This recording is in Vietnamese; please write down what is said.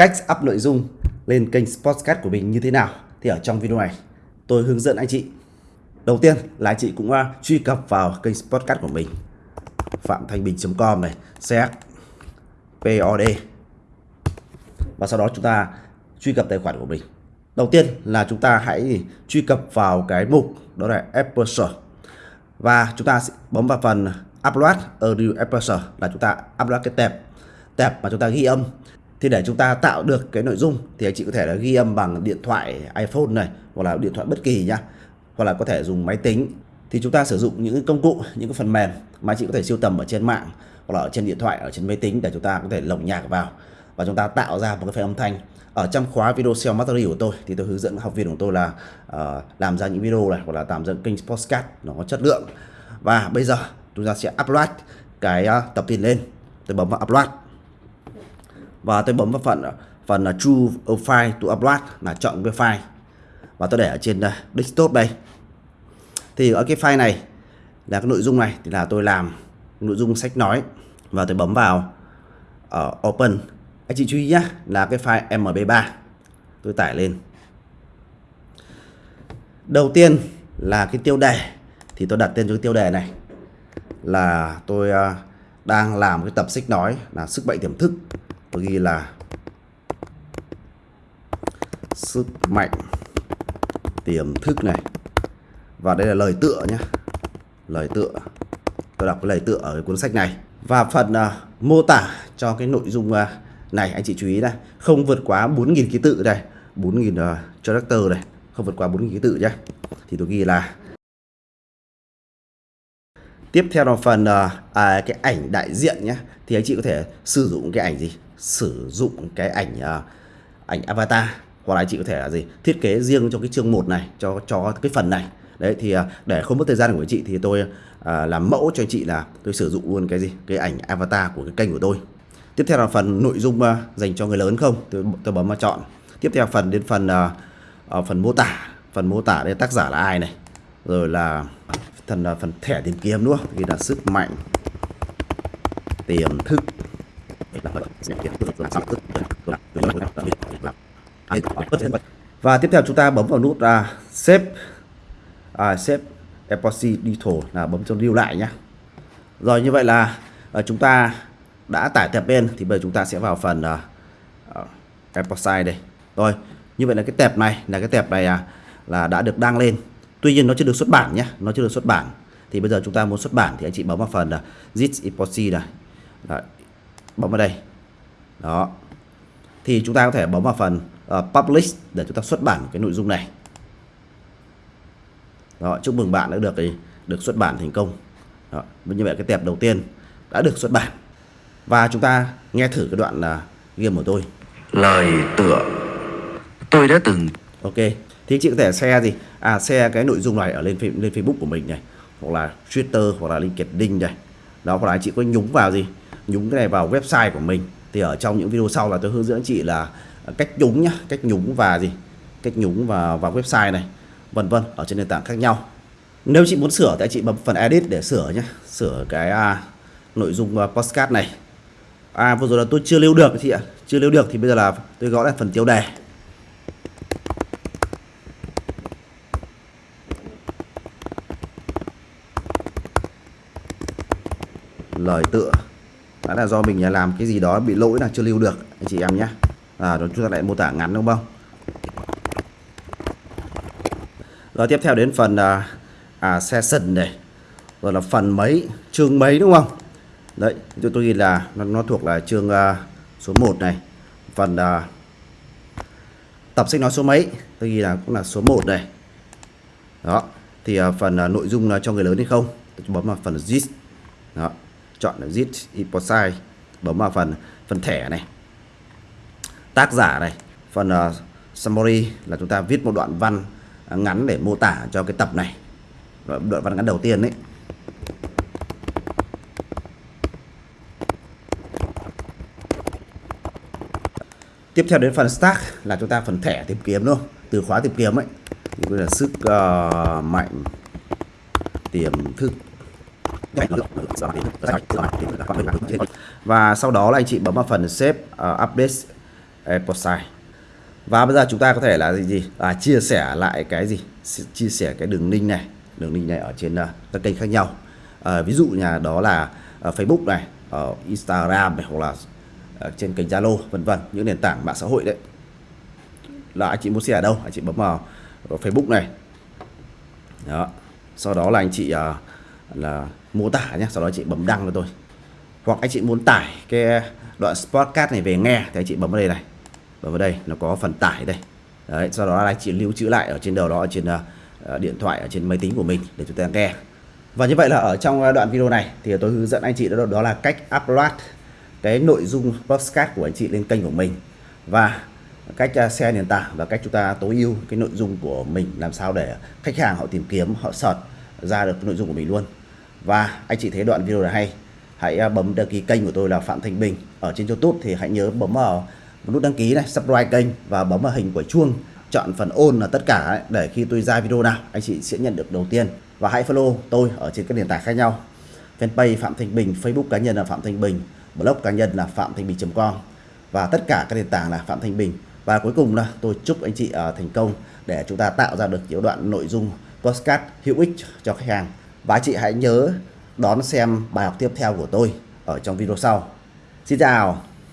cách up nội dung lên kênh Sportscast của mình như thế nào? Thì ở trong video này, tôi hướng dẫn anh chị. Đầu tiên là anh chị cũng à, truy cập vào kênh Sportscast của mình. phạm thanh bình.com này ch pod và sau đó chúng ta truy cập tài khoản của mình. Đầu tiên là chúng ta hãy truy cập vào cái mục, đó là Apple Store. Và chúng ta sẽ bấm vào phần upload audio Apple Store là chúng ta upload cái tệp tệp mà chúng ta ghi âm thì để chúng ta tạo được cái nội dung thì anh chị có thể là ghi âm bằng điện thoại iPhone này hoặc là điện thoại bất kỳ nhá. Hoặc là có thể dùng máy tính. Thì chúng ta sử dụng những công cụ những cái phần mềm mà chị có thể siêu tầm ở trên mạng hoặc là ở trên điện thoại ở trên máy tính để chúng ta có thể lồng nhạc vào. Và chúng ta tạo ra một cái file âm thanh. Ở trong khóa video SEO Mastery của tôi thì tôi hướng dẫn học viên của tôi là uh, làm ra những video này hoặc là làm ra kênh podcast nó có chất lượng. Và bây giờ chúng ta sẽ upload cái uh, tập tin lên. Tôi bấm vào upload và tôi bấm vào phần phần là true file to upload là chọn cái file. Và tôi để ở trên đây desktop đây. Thì ở cái file này là cái nội dung này thì là tôi làm nội dung sách nói. Và tôi bấm vào ở uh, open. Anh chị chú ý nhé là cái file mp3 tôi tải lên. Đầu tiên là cái tiêu đề thì tôi đặt tên cho cái tiêu đề này. Là tôi uh, đang làm cái tập sách nói là sức mạnh tiềm thức tôi ghi là sức mạnh tiềm thức này. Và đây là lời tựa nhé lời tựa. Tôi đọc cái lời tựa ở cái cuốn sách này. Và phần uh, mô tả cho cái nội dung uh, này anh chị chú ý này. Không vượt quá 4.000 ký tự đây. 4.000 uh, à, character này không vượt quá 4.000 ký tự nhé thì tôi ghi là tiếp theo là phần uh, à, cái ảnh đại diện nhé thì anh chị có thể sử dụng cái ảnh gì? Sử dụng cái ảnh uh, ảnh avatar. Hoặc là anh chị có thể là gì? Thiết kế riêng cho cái chương 1 này cho cho cái phần này. Đấy thì uh, để không mất thời gian của anh chị thì tôi uh, làm mẫu cho anh chị là tôi sử dụng luôn cái gì? Cái ảnh avatar của cái kênh của tôi. Tiếp theo là phần nội dung uh, dành cho người lớn không? Tôi, tôi bấm vào chọn. Tiếp theo phần đến phần uh, uh, phần mô tả. Phần mô tả đây tác giả là ai này? Rồi là phần phần thẻ tìm kiếm đúng không? Là sức mạnh tiềm thức và tiếp theo chúng ta bấm vào nút uh, save. Uh, save epoxy digital là bấm cho lưu lại nhé rồi như vậy là uh, chúng ta đã tải tệp bên thì bây giờ chúng ta sẽ vào phần uh, epoxy đây. Rồi như vậy là cái tệp này là cái tệp này à, là đã được đăng lên. Tuy nhiên nó chưa được xuất bản nhé nó chưa được xuất bản. Thì bây giờ chúng ta muốn xuất bản thì anh chị bấm vào phần là zip epoxy này. Đấy bấm vào đây. Đó. Thì chúng ta có thể bấm vào phần uh, publish để chúng ta xuất bản cái nội dung này. Đó chúc mừng bạn đã được được xuất bản thành công. Đó. như vậy cái tệp đầu tiên đã được xuất bản. Và chúng ta nghe thử cái đoạn là game của tôi. Lời tựa. Tôi đã từng ok. Thì chị có thể share gì? À share cái nội dung này ở lên lên Facebook của mình này hoặc là Twitter hoặc là LinkedIn này. Đó hoặc là chị có nhúng vào gì nhúng cái này vào website của mình. Thì ở trong những video sau là tôi hướng dẫn chị là cách nhúng nhá cách nhúng và gì? Cách nhúng và vào website này vân vân ở trên nền tảng khác nhau. Nếu chị muốn sửa thì chị bấm phần edit để sửa nhé sửa cái à, nội dung à, uh, postcard này. À vừa rồi là tôi chưa lưu được chị ạ chưa lưu được thì bây giờ là tôi gõ lại phần tiêu đề. Lời tựa đó là do mình làm cái gì đó bị lỗi là chưa lưu được. Anh chị em nhé. À rồi chúng ta lại mô tả ngắn đúng không? Rồi tiếp theo đến phần à, à, session này. Rồi là phần mấy chương mấy đúng không? Đấy tôi tôi ghi là nó, nó thuộc là chương à, số 1 này. Phần à, tập sách nói số mấy? Tôi ghi là cũng là số 1 này. Đó thì à, phần à, nội dung là cho người lớn hay không? Tôi bấm vào phần gist. Đó chọn là zip hypothesize bấm vào phần phần thẻ này. Tác giả này phần uh, summary là chúng ta viết một đoạn văn ngắn để mô tả cho cái tập này. Đoạn văn ngắn đầu tiên đấy tiếp theo đến phần stack là chúng ta phần thẻ tìm kiếm luôn từ khóa tìm kiếm ấy. Thì là sức uh, mạnh tiềm thức và sau đó là anh chị bấm vào phần save uh, update ờ, Eposite và bây giờ chúng ta có thể là gì gì? À, chia sẻ lại cái gì? Chia sẻ cái đường link này đường link này ở trên uh, các kênh khác nhau. Uh, ví dụ nhà đó là uh, Facebook này ở Instagram này hoặc là uh, trên kênh Zalo vân vân những nền tảng mạng xã hội đấy. Là anh chị muốn share ở đâu? Anh chị bấm vào, vào Facebook này. Đó. Sau đó là anh chị uh, là mô tả nhé sau đó chị bấm đăng cho tôi. Hoặc anh chị muốn tải cái ờ, đoạn podcast này về nghe thì anh chị bấm vào đây này. Bấm vào đây nó có phần tải đây. Đấy sau đó là anh chị lưu trữ lại ở trên đầu đó ở trên uh, điện thoại ở trên máy tính của mình để chúng ta nghe. Và như vậy là ở trong đoạn video này thì tôi hướng dẫn anh chị đó, đó là cách upload cái nội dung podcast của anh chị lên kênh của mình. Và cách xe share nền tảng và cách chúng ta tối ưu cái nội dung của mình làm sao để khách hàng họ tìm kiếm họ search ra được cái nội dung của mình luôn và anh chị thấy đoạn video này hay. Hãy à, bấm đăng ký kênh của tôi là Phạm Thanh Bình ở trên YouTube thì hãy nhớ bấm vào nút đăng ký này subscribe kênh và bấm vào hình quả chuông chọn phần ôn là tất cả ấy, để khi tôi ra video nào anh chị sẽ nhận được đầu tiên. Và hãy follow tôi ở trên các nền tảng khác nhau. Fanpage Phạm Thanh Bình Facebook cá nhân là Phạm Thanh Bình blog cá nhân là phạm thanh bình.com và tất cả các nền tảng là Phạm Thanh Bình. Và cuối cùng là tôi chúc anh chị uh, thành công để chúng ta tạo ra được những đoạn nội dung podcast hữu ích cho khách hàng và chị hãy nhớ đón xem bài học tiếp theo của tôi ở trong video sau. Xin chào.